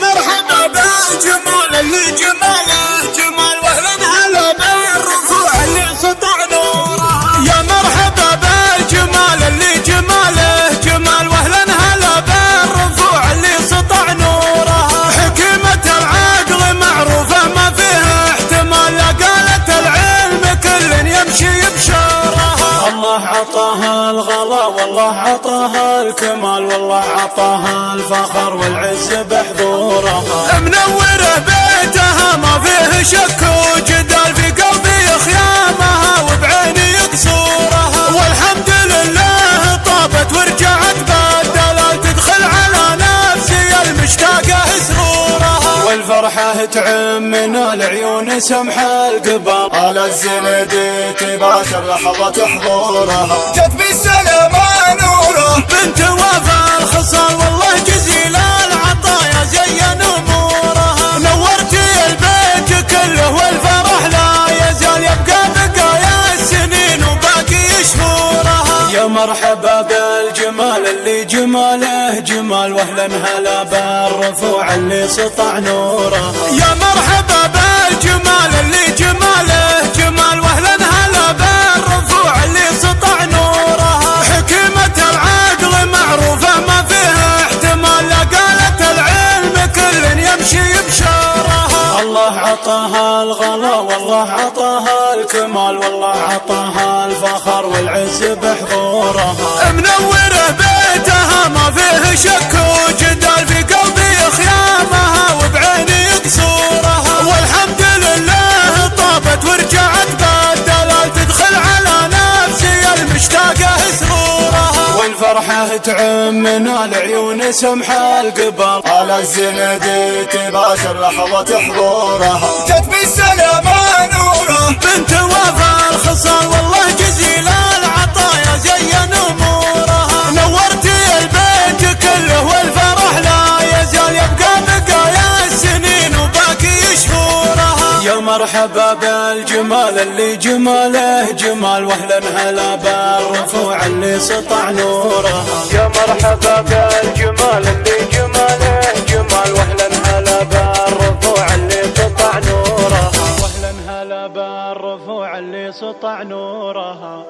مرحبا بالجمال اللي جماله جمال واهلا هلا بالرفوع اللي سطع نوره يا مرحبا بالجمال اللي جماله جمال واهلا هلا بالرفوع اللي سطع نوره حكمة العقل معروفة ما فيها احتمال قالت العلم كل يمشي بشاره الله عطاها الغلا والله عطاها الكمال والله عطاها الفخر والعز. ورجعت بالدلال تدخل على نفسي المشتاقه سرورها والفرحة تعم من العيون سمح القبر. على الزندي تباشر لحظه حضورها جت بالسلام مرحبا بالجمال اللي جماله جمال واهلا هلا بالرفوع اللي سطع نوره. يا مرحبا بالجمال اللي جماله جمال واهلا هلا بالرفوع اللي سطع نوره. حكمة العقل معروفة ما فيها احتمال لا قالت العلم كل يمشي الله عطاها الغلا والله عطاها الكمال والله عطاها الفخر والعز بحضورها. منورة بيتها ما فيه شك والفرحه تعم من العيون سمح القبر. على الزندي تباشر لحظه حضورها. جت بالسلام نوره. بنت وفا الخصال مرحبا بالجمال اللي جماله جمال واهلا هلا بالرفوع اللي سطع نورها يا مرحبا بالجمال اللي جماله جمال واهلا هلا بالرفوع اللي سطع نورها واهلا هلا بالرفوع اللي سطع نورها